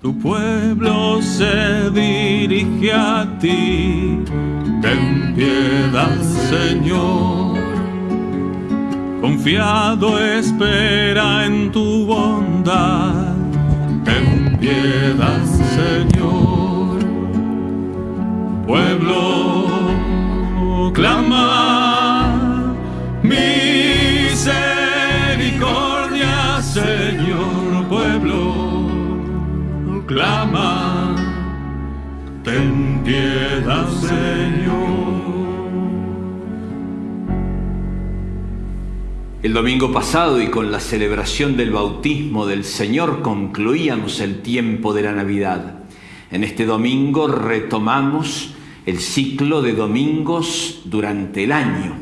Tu pueblo se dirige a ti, ten piedad, Señor. Confiado espera en tu bondad, ten piedad, Señor. Pueblo Señor. El domingo pasado y con la celebración del bautismo del Señor concluíamos el tiempo de la Navidad. En este domingo retomamos el ciclo de domingos durante el año,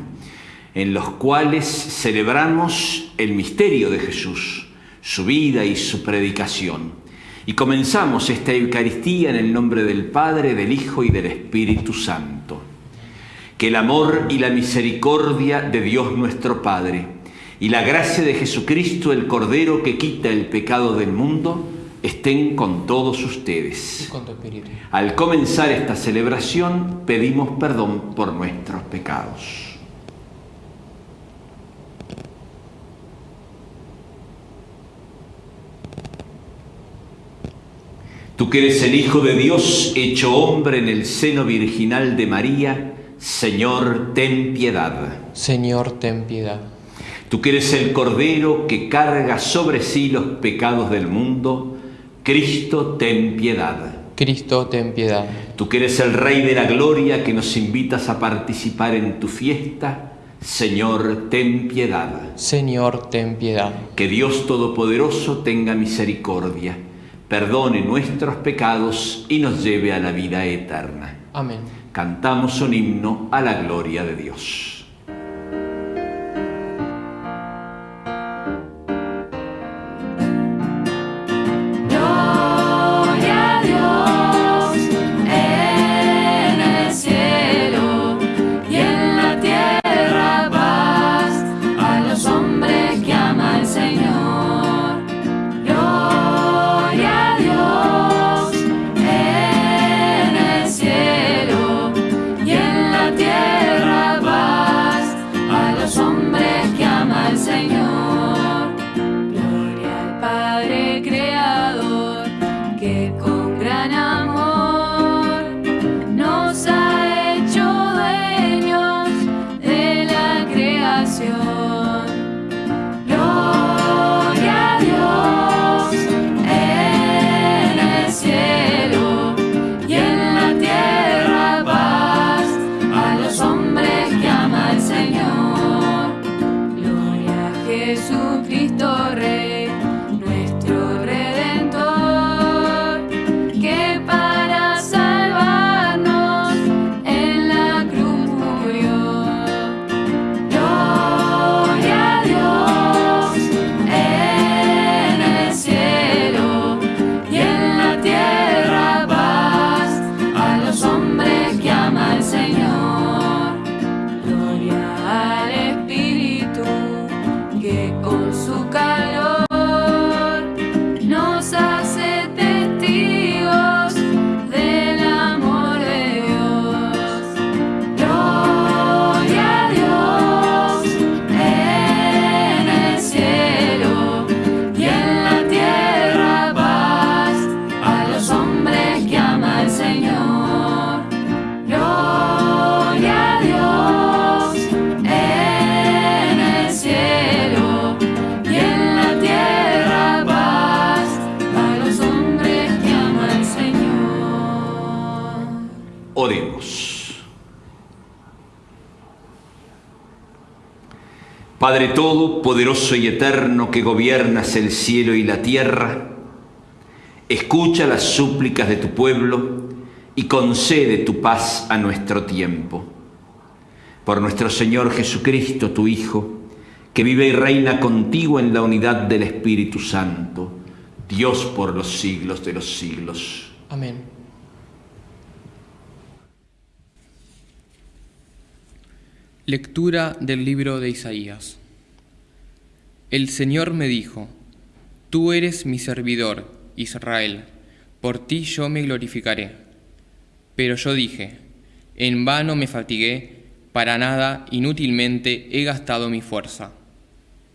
en los cuales celebramos el misterio de Jesús, su vida y su predicación. Y comenzamos esta Eucaristía en el nombre del Padre, del Hijo y del Espíritu Santo. Que el amor y la misericordia de Dios nuestro Padre y la gracia de Jesucristo, el Cordero que quita el pecado del mundo, estén con todos ustedes. Al comenzar esta celebración pedimos perdón por nuestros pecados. Tú que eres el Hijo de Dios, hecho hombre en el seno virginal de María, Señor, ten piedad. Señor, ten piedad. Tú que eres el Cordero que carga sobre sí los pecados del mundo, Cristo, ten piedad. Cristo, ten piedad. Tú que eres el Rey de la Gloria que nos invitas a participar en tu fiesta, Señor, ten piedad. Señor, ten piedad. Que Dios Todopoderoso tenga misericordia perdone nuestros pecados y nos lleve a la vida eterna. Amén. Cantamos un himno a la gloria de Dios. Padre Todopoderoso y Eterno que gobiernas el cielo y la tierra, escucha las súplicas de tu pueblo y concede tu paz a nuestro tiempo. Por nuestro Señor Jesucristo, tu Hijo, que vive y reina contigo en la unidad del Espíritu Santo, Dios por los siglos de los siglos. Amén. Lectura del libro de Isaías. El Señor me dijo, Tú eres mi servidor, Israel, por ti yo me glorificaré. Pero yo dije, en vano me fatigué, para nada, inútilmente he gastado mi fuerza.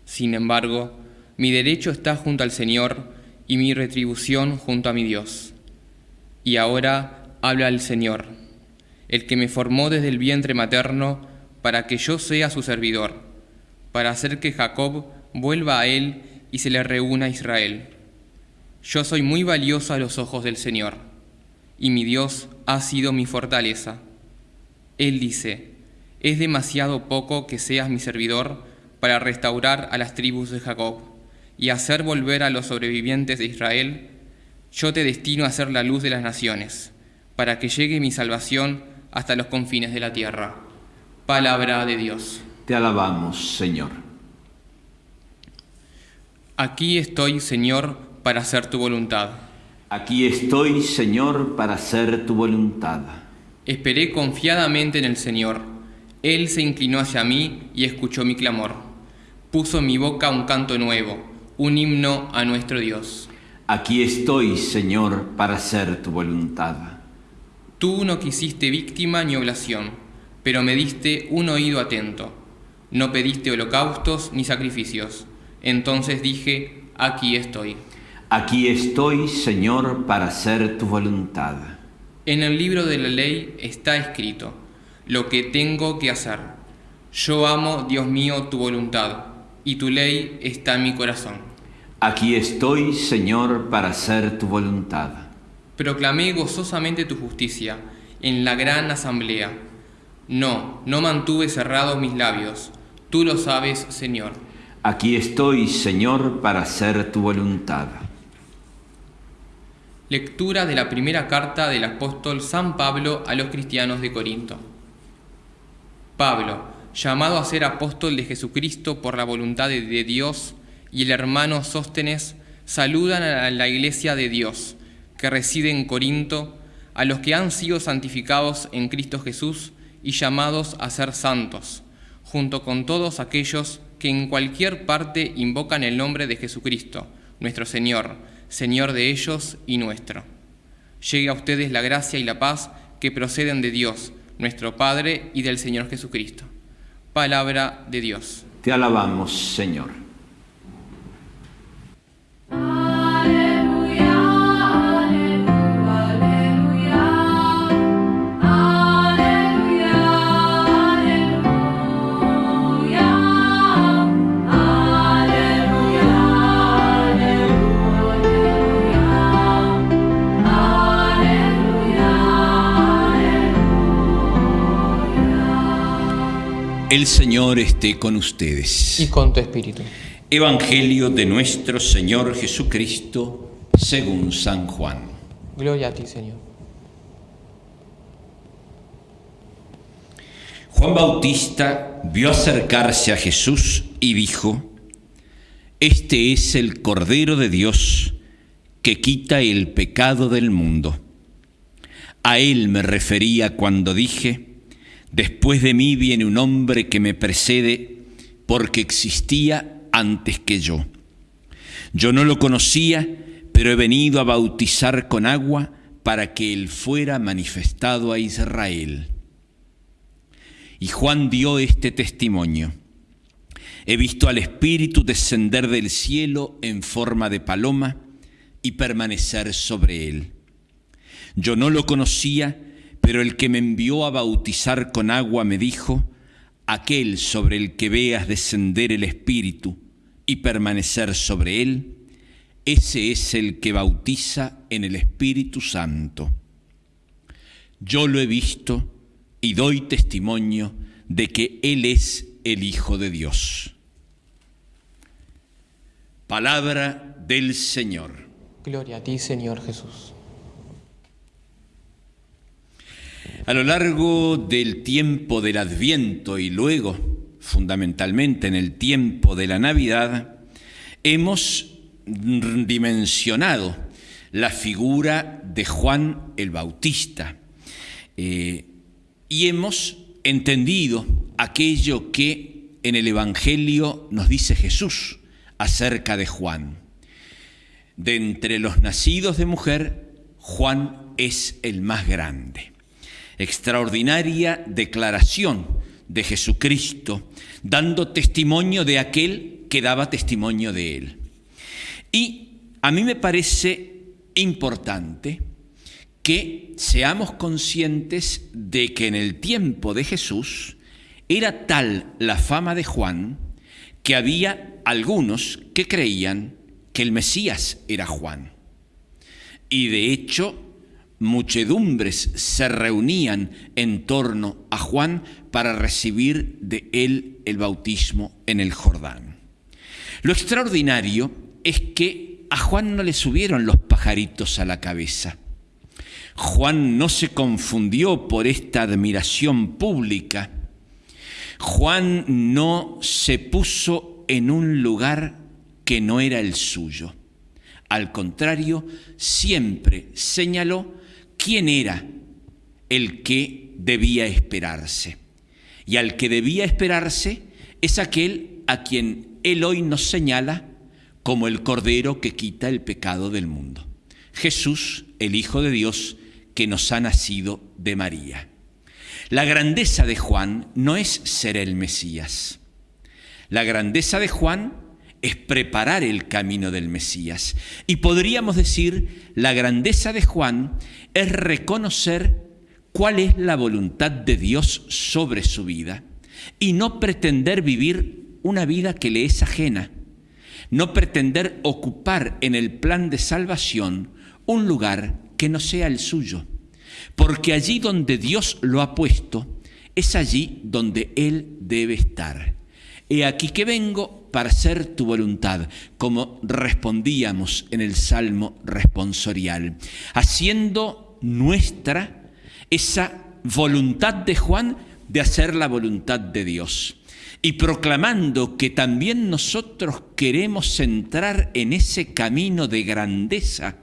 Sin embargo, mi derecho está junto al Señor y mi retribución junto a mi Dios. Y ahora habla el Señor, el que me formó desde el vientre materno para que yo sea su servidor, para hacer que Jacob vuelva a él y se le reúna a Israel. Yo soy muy valioso a los ojos del Señor, y mi Dios ha sido mi fortaleza. Él dice, es demasiado poco que seas mi servidor para restaurar a las tribus de Jacob y hacer volver a los sobrevivientes de Israel. Yo te destino a ser la luz de las naciones, para que llegue mi salvación hasta los confines de la tierra. Palabra de Dios. Te alabamos, Señor. Aquí estoy, Señor, para hacer tu voluntad. Aquí estoy, Señor, para hacer tu voluntad. Esperé confiadamente en el Señor. Él se inclinó hacia mí y escuchó mi clamor. Puso en mi boca un canto nuevo, un himno a nuestro Dios. Aquí estoy, Señor, para hacer tu voluntad. Tú no quisiste víctima ni oblación, pero me diste un oído atento. No pediste holocaustos ni sacrificios. Entonces dije, aquí estoy. Aquí estoy, Señor, para hacer tu voluntad. En el libro de la ley está escrito, lo que tengo que hacer. Yo amo, Dios mío, tu voluntad, y tu ley está en mi corazón. Aquí estoy, Señor, para hacer tu voluntad. Proclamé gozosamente tu justicia en la gran asamblea. No, no mantuve cerrados mis labios. Tú lo sabes, Señor. Aquí estoy, Señor, para hacer tu voluntad. Lectura de la primera carta del apóstol San Pablo a los cristianos de Corinto. Pablo, llamado a ser apóstol de Jesucristo por la voluntad de Dios, y el hermano Sóstenes, saludan a la iglesia de Dios, que reside en Corinto, a los que han sido santificados en Cristo Jesús y llamados a ser santos, junto con todos aquellos que en cualquier parte invocan el nombre de Jesucristo, nuestro Señor, Señor de ellos y nuestro. Llegue a ustedes la gracia y la paz que proceden de Dios, nuestro Padre, y del Señor Jesucristo. Palabra de Dios. Te alabamos, Señor. El Señor esté con ustedes. Y con tu espíritu. Evangelio de nuestro Señor Jesucristo según San Juan. Gloria a ti, Señor. Juan Bautista vio acercarse a Jesús y dijo, Este es el Cordero de Dios que quita el pecado del mundo. A él me refería cuando dije, Después de mí viene un hombre que me precede porque existía antes que yo. Yo no lo conocía, pero he venido a bautizar con agua para que él fuera manifestado a Israel. Y Juan dio este testimonio. He visto al Espíritu descender del cielo en forma de paloma y permanecer sobre él. Yo no lo conocía, pero el que me envió a bautizar con agua me dijo, aquel sobre el que veas descender el Espíritu y permanecer sobre él, ese es el que bautiza en el Espíritu Santo. Yo lo he visto y doy testimonio de que Él es el Hijo de Dios. Palabra del Señor. Gloria a ti, Señor Jesús. A lo largo del tiempo del Adviento y luego, fundamentalmente en el tiempo de la Navidad, hemos dimensionado la figura de Juan el Bautista eh, y hemos entendido aquello que en el Evangelio nos dice Jesús acerca de Juan. De entre los nacidos de mujer, Juan es el más grande. Extraordinaria declaración de Jesucristo, dando testimonio de aquel que daba testimonio de él. Y a mí me parece importante que seamos conscientes de que en el tiempo de Jesús era tal la fama de Juan que había algunos que creían que el Mesías era Juan. Y de hecho, muchedumbres se reunían en torno a Juan para recibir de él el bautismo en el Jordán. Lo extraordinario es que a Juan no le subieron los pajaritos a la cabeza. Juan no se confundió por esta admiración pública. Juan no se puso en un lugar que no era el suyo. Al contrario, siempre señaló quién era el que debía esperarse. Y al que debía esperarse es aquel a quien él hoy nos señala como el Cordero que quita el pecado del mundo. Jesús, el Hijo de Dios, que nos ha nacido de María. La grandeza de Juan no es ser el Mesías. La grandeza de Juan es preparar el camino del Mesías. Y podríamos decir, la grandeza de Juan es reconocer cuál es la voluntad de Dios sobre su vida y no pretender vivir una vida que le es ajena, no pretender ocupar en el plan de salvación un lugar que no sea el suyo, porque allí donde Dios lo ha puesto, es allí donde Él debe estar. He aquí que vengo para hacer tu voluntad, como respondíamos en el Salmo responsorial, haciendo nuestra esa voluntad de Juan de hacer la voluntad de Dios. Y proclamando que también nosotros queremos entrar en ese camino de grandeza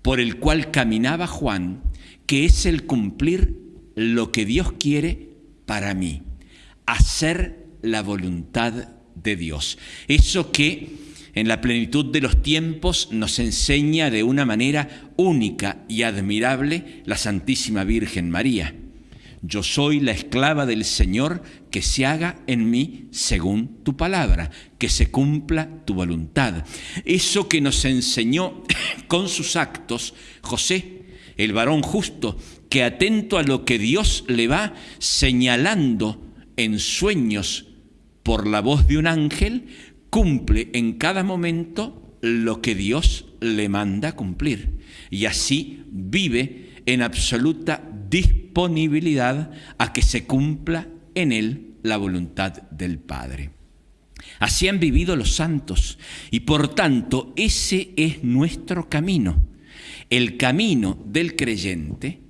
por el cual caminaba Juan, que es el cumplir lo que Dios quiere para mí, hacer la voluntad de Dios. Eso que en la plenitud de los tiempos nos enseña de una manera única y admirable la Santísima Virgen María. Yo soy la esclava del Señor, que se haga en mí según tu palabra, que se cumpla tu voluntad. Eso que nos enseñó con sus actos José, el varón justo, que atento a lo que Dios le va señalando en sueños por la voz de un ángel, cumple en cada momento lo que Dios le manda cumplir. Y así vive en absoluta disponibilidad a que se cumpla en él la voluntad del Padre. Así han vivido los santos y por tanto ese es nuestro camino. El camino del creyente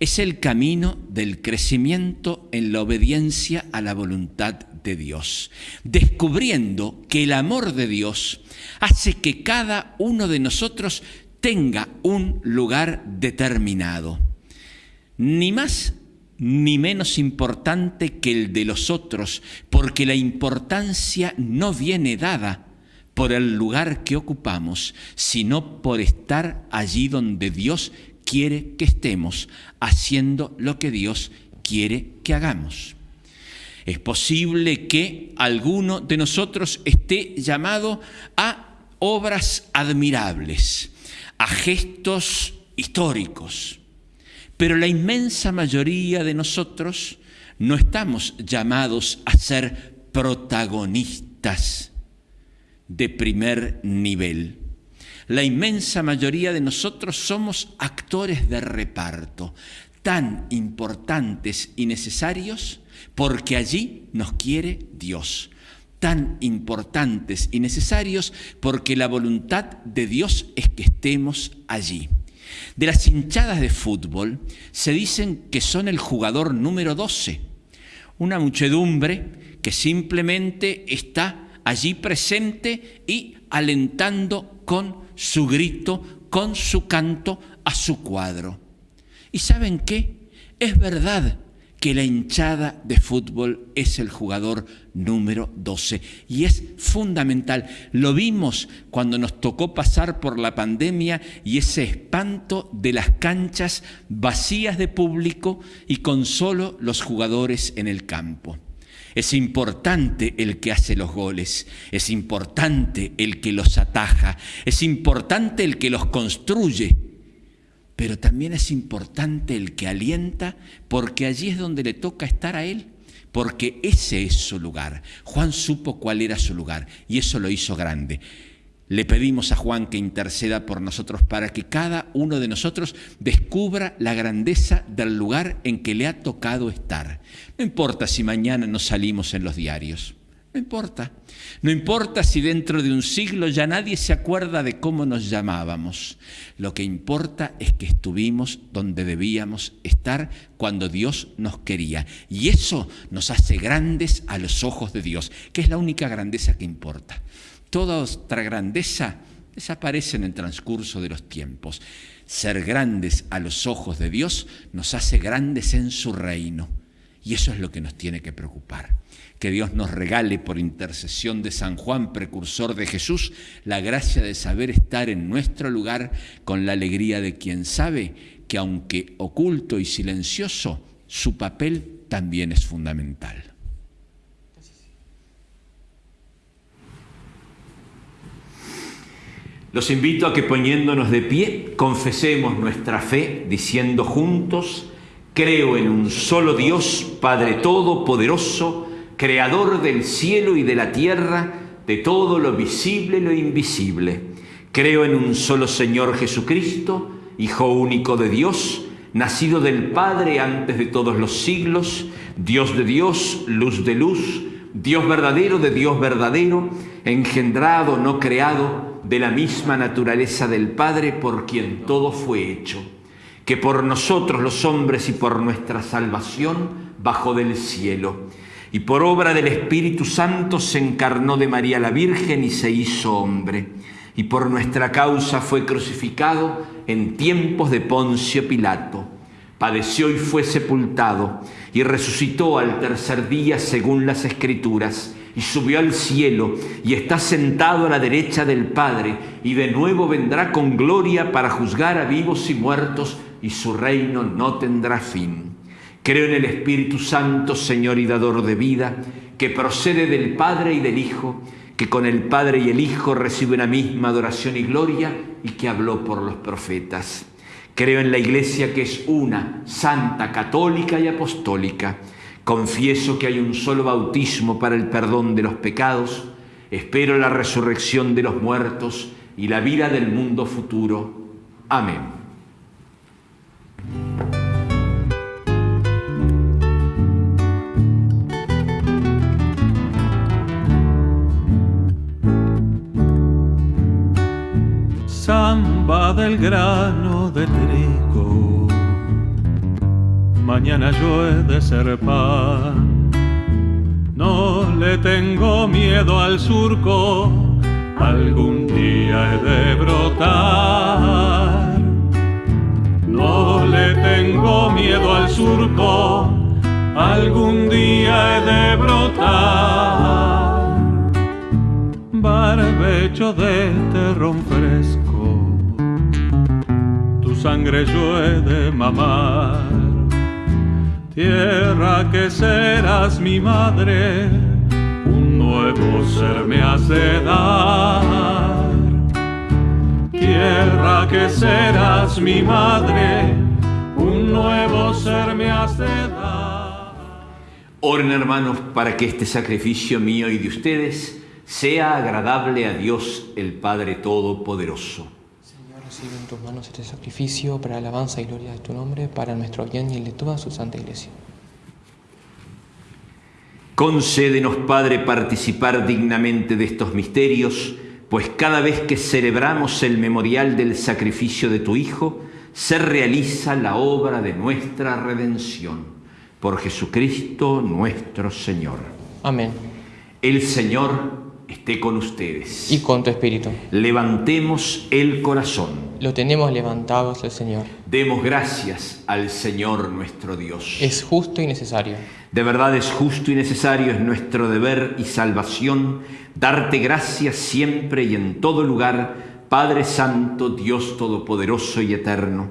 es el camino del crecimiento en la obediencia a la voluntad de Dios, descubriendo que el amor de Dios hace que cada uno de nosotros tenga un lugar determinado, ni más ni menos importante que el de los otros, porque la importancia no viene dada por el lugar que ocupamos, sino por estar allí donde Dios quiere que estemos, haciendo lo que Dios quiere que hagamos. Es posible que alguno de nosotros esté llamado a obras admirables, a gestos históricos. Pero la inmensa mayoría de nosotros no estamos llamados a ser protagonistas de primer nivel. La inmensa mayoría de nosotros somos actores de reparto, tan importantes y necesarios porque allí nos quiere Dios tan importantes y necesarios porque la voluntad de Dios es que estemos allí. De las hinchadas de fútbol se dicen que son el jugador número 12, una muchedumbre que simplemente está allí presente y alentando con su grito, con su canto a su cuadro. ¿Y saben qué? Es verdad que la hinchada de fútbol es el jugador número 12 y es fundamental. Lo vimos cuando nos tocó pasar por la pandemia y ese espanto de las canchas vacías de público y con solo los jugadores en el campo. Es importante el que hace los goles, es importante el que los ataja, es importante el que los construye, pero también es importante el que alienta porque allí es donde le toca estar a él, porque ese es su lugar. Juan supo cuál era su lugar y eso lo hizo grande. Le pedimos a Juan que interceda por nosotros para que cada uno de nosotros descubra la grandeza del lugar en que le ha tocado estar. No importa si mañana no salimos en los diarios, no importa. No importa si dentro de un siglo ya nadie se acuerda de cómo nos llamábamos. Lo que importa es que estuvimos donde debíamos estar cuando Dios nos quería. Y eso nos hace grandes a los ojos de Dios, que es la única grandeza que importa. Toda otra grandeza desaparece en el transcurso de los tiempos. Ser grandes a los ojos de Dios nos hace grandes en su reino. Y eso es lo que nos tiene que preocupar. Que Dios nos regale por intercesión de San Juan, precursor de Jesús, la gracia de saber estar en nuestro lugar con la alegría de quien sabe que aunque oculto y silencioso, su papel también es fundamental. Los invito a que poniéndonos de pie confesemos nuestra fe diciendo juntos, creo en un solo Dios, Padre Todopoderoso, Creador del cielo y de la tierra, de todo lo visible y lo invisible. Creo en un solo Señor Jesucristo, Hijo único de Dios, nacido del Padre antes de todos los siglos, Dios de Dios, luz de luz, Dios verdadero de Dios verdadero, engendrado, no creado, de la misma naturaleza del Padre por quien todo fue hecho, que por nosotros los hombres y por nuestra salvación bajó del cielo, y por obra del Espíritu Santo se encarnó de María la Virgen y se hizo hombre, y por nuestra causa fue crucificado en tiempos de Poncio Pilato, padeció y fue sepultado, y resucitó al tercer día según las Escrituras, y subió al cielo y está sentado a la derecha del Padre y de nuevo vendrá con gloria para juzgar a vivos y muertos y su reino no tendrá fin. Creo en el Espíritu Santo, Señor y dador de vida, que procede del Padre y del Hijo, que con el Padre y el Hijo recibe una misma adoración y gloria y que habló por los profetas. Creo en la Iglesia que es una, santa, católica y apostólica Confieso que hay un solo bautismo para el perdón de los pecados. Espero la resurrección de los muertos y la vida del mundo futuro. Amén. Samba del grano de trigo mañana yo he de ser pan. No le tengo miedo al surco, algún día he de brotar. No le tengo miedo al surco, algún día he de brotar. Barbecho de terrón fresco, tu sangre yo he de mamar Tierra que serás mi madre, un nuevo ser me hace dar. Tierra que serás mi madre, un nuevo ser me hace dar. Oren hermanos para que este sacrificio mío y de ustedes sea agradable a Dios el Padre Todopoderoso. Señor, recibe en tus manos este sacrificio para alabanza y gloria de tu nombre, para nuestro bien y el de toda su santa iglesia. Concédenos, Padre, participar dignamente de estos misterios, pues cada vez que celebramos el memorial del sacrificio de tu Hijo, se realiza la obra de nuestra redención. Por Jesucristo nuestro Señor. Amén. El Señor esté con ustedes. y con tu espíritu. Levantemos el corazón. Lo tenemos levantados el Señor. Demos gracias al Señor nuestro Dios. Es justo y necesario. De verdad es justo y necesario, es nuestro deber y salvación darte gracias siempre y en todo lugar, Padre Santo, Dios Todopoderoso y Eterno.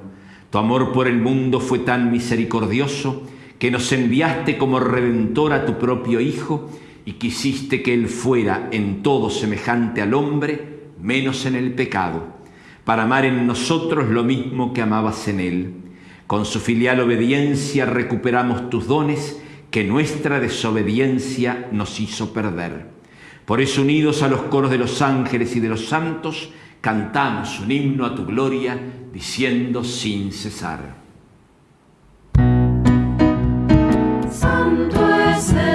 Tu amor por el mundo fue tan misericordioso que nos enviaste como redentor a tu propio Hijo y quisiste que Él fuera en todo semejante al hombre, menos en el pecado, para amar en nosotros lo mismo que amabas en Él. Con su filial obediencia recuperamos tus dones que nuestra desobediencia nos hizo perder. Por eso, unidos a los coros de los ángeles y de los santos, cantamos un himno a tu gloria, diciendo sin cesar. Santo es el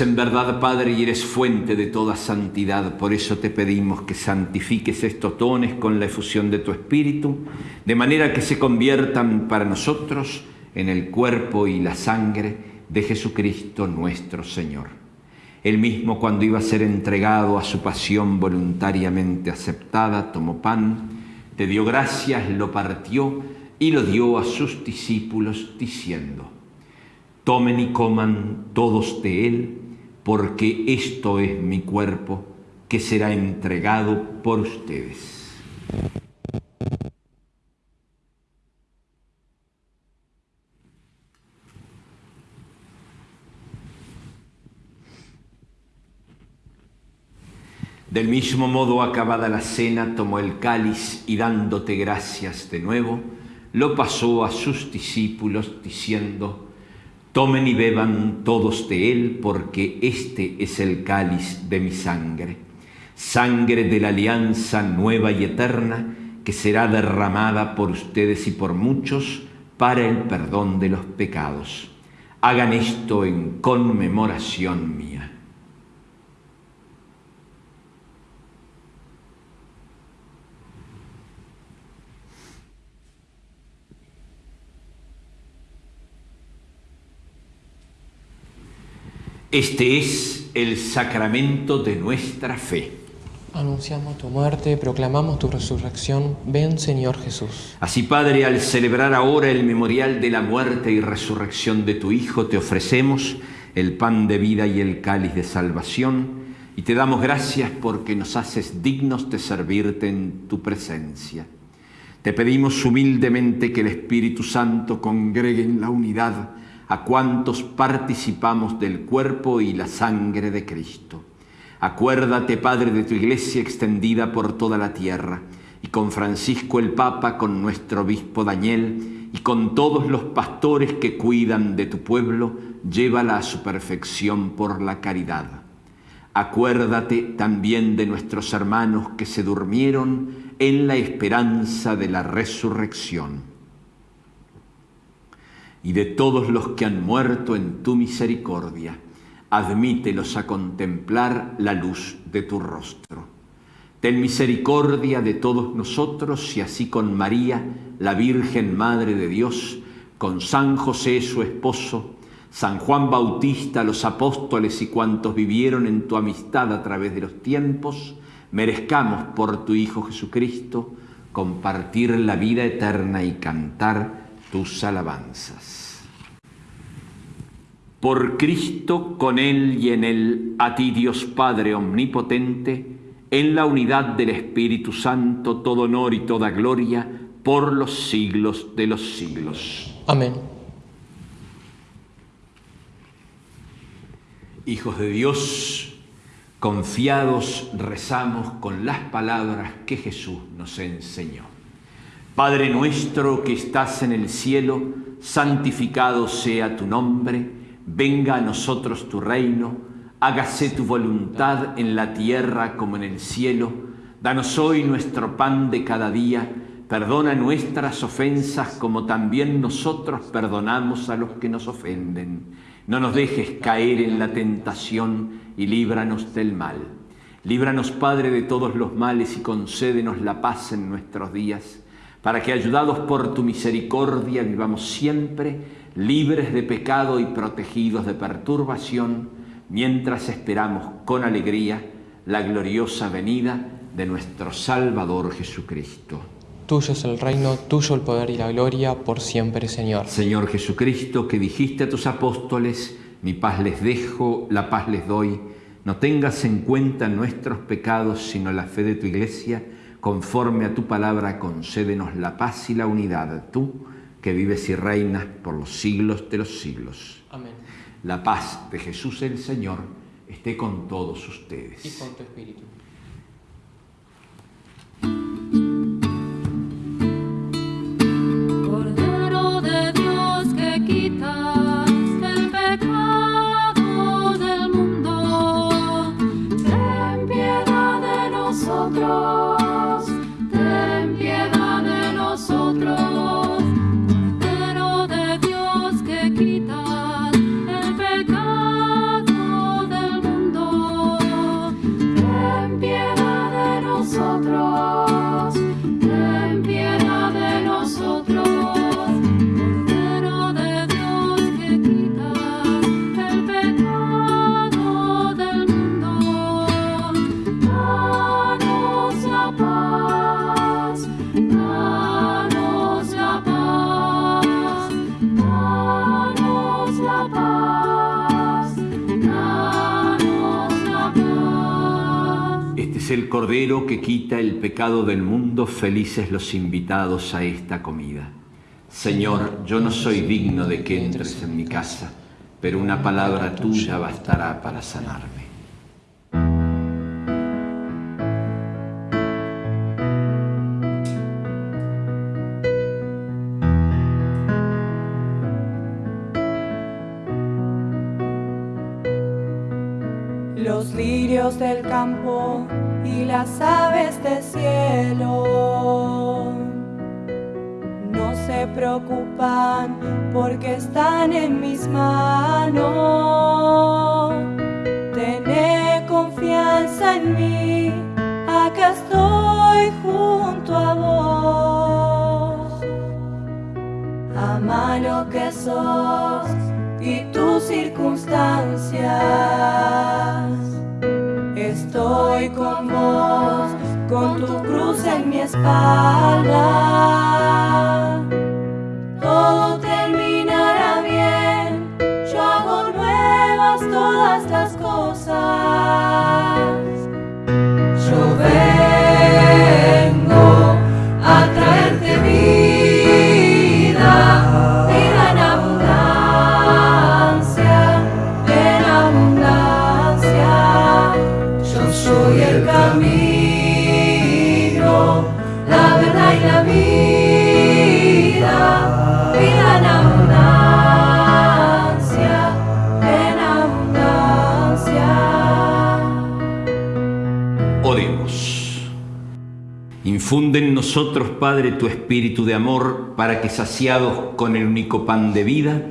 en verdad, Padre, y eres fuente de toda santidad. Por eso te pedimos que santifiques estos dones con la efusión de tu Espíritu, de manera que se conviertan para nosotros en el cuerpo y la sangre de Jesucristo nuestro Señor. Él mismo, cuando iba a ser entregado a su pasión voluntariamente aceptada, tomó pan, te dio gracias, lo partió y lo dio a sus discípulos, diciendo, Tomen y coman todos de él, porque esto es mi cuerpo que será entregado por ustedes. Del mismo modo, acabada la cena, tomó el cáliz y dándote gracias de nuevo, lo pasó a sus discípulos diciendo, Tomen y beban todos de él, porque este es el cáliz de mi sangre, sangre de la alianza nueva y eterna, que será derramada por ustedes y por muchos para el perdón de los pecados. Hagan esto en conmemoración mía. Este es el sacramento de nuestra fe. Anunciamos tu muerte, proclamamos tu resurrección. Ven, Señor Jesús. Así, Padre, al celebrar ahora el memorial de la muerte y resurrección de tu Hijo, te ofrecemos el pan de vida y el cáliz de salvación, y te damos gracias porque nos haces dignos de servirte en tu presencia. Te pedimos humildemente que el Espíritu Santo congregue en la unidad a cuantos participamos del cuerpo y la sangre de Cristo. Acuérdate, Padre, de tu iglesia extendida por toda la tierra, y con Francisco el Papa, con nuestro obispo Daniel, y con todos los pastores que cuidan de tu pueblo, llévala a su perfección por la caridad. Acuérdate también de nuestros hermanos que se durmieron en la esperanza de la resurrección y de todos los que han muerto en tu misericordia, admítelos a contemplar la luz de tu rostro. Ten misericordia de todos nosotros y así con María, la Virgen Madre de Dios, con San José su esposo, San Juan Bautista, los apóstoles y cuantos vivieron en tu amistad a través de los tiempos, merezcamos por tu Hijo Jesucristo compartir la vida eterna y cantar tus alabanzas. Por Cristo, con Él y en Él, a ti Dios Padre Omnipotente, en la unidad del Espíritu Santo, todo honor y toda gloria, por los siglos de los siglos. Amén. Hijos de Dios, confiados rezamos con las palabras que Jesús nos enseñó. Padre nuestro que estás en el cielo, santificado sea tu nombre, venga a nosotros tu reino, hágase tu voluntad en la tierra como en el cielo. Danos hoy nuestro pan de cada día, Perdona nuestras ofensas como también nosotros perdonamos a los que nos ofenden. No nos dejes caer en la tentación y líbranos del mal. Líbranos, Padre, de todos los males y concédenos la paz en nuestros días, para que, ayudados por tu misericordia, vivamos siempre libres de pecado y protegidos de perturbación, mientras esperamos con alegría la gloriosa venida de nuestro Salvador Jesucristo. Tuyo es el reino, tuyo el poder y la gloria, por siempre, Señor. Señor Jesucristo, que dijiste a tus apóstoles, mi paz les dejo, la paz les doy, no tengas en cuenta nuestros pecados, sino la fe de tu iglesia, conforme a tu palabra, concédenos la paz y la unidad, tú que vives y reinas por los siglos de los siglos. Amén. La paz de Jesús el Señor esté con todos ustedes. Y con tu espíritu. El Cordero que quita el pecado del mundo, felices los invitados a esta comida. Señor, yo no soy digno de que entres en mi casa, pero una palabra tuya bastará para sanarme. Las aves del cielo no se preocupan porque están en mis manos. Tené confianza en mí, acá estoy junto a vos. Ama lo que sos y tus circunstancias. Estoy con vos, con tu cruz en mi espalda. Todo terminará bien, yo hago nuevas todas las cosas. Yo vengo soy el camino, la verdad y la vida, vida en abundancia, en abundancia. Oremos. Infunde en nosotros, Padre, tu espíritu de amor, para que saciados con el único pan de vida,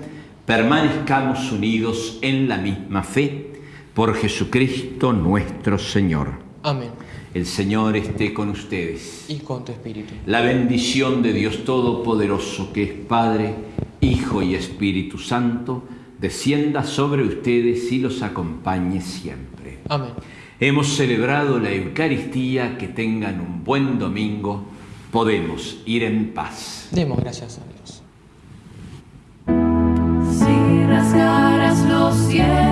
permanezcamos unidos en la misma fe, por Jesucristo nuestro Señor. Amén. El Señor esté con ustedes. Y con tu espíritu. La bendición de Dios Todopoderoso, que es Padre, Hijo y Espíritu Santo, descienda sobre ustedes y los acompañe siempre. Amén. Hemos celebrado la Eucaristía, que tengan un buen domingo, podemos ir en paz. Demos gracias a Dios. Si rasgaras los cielos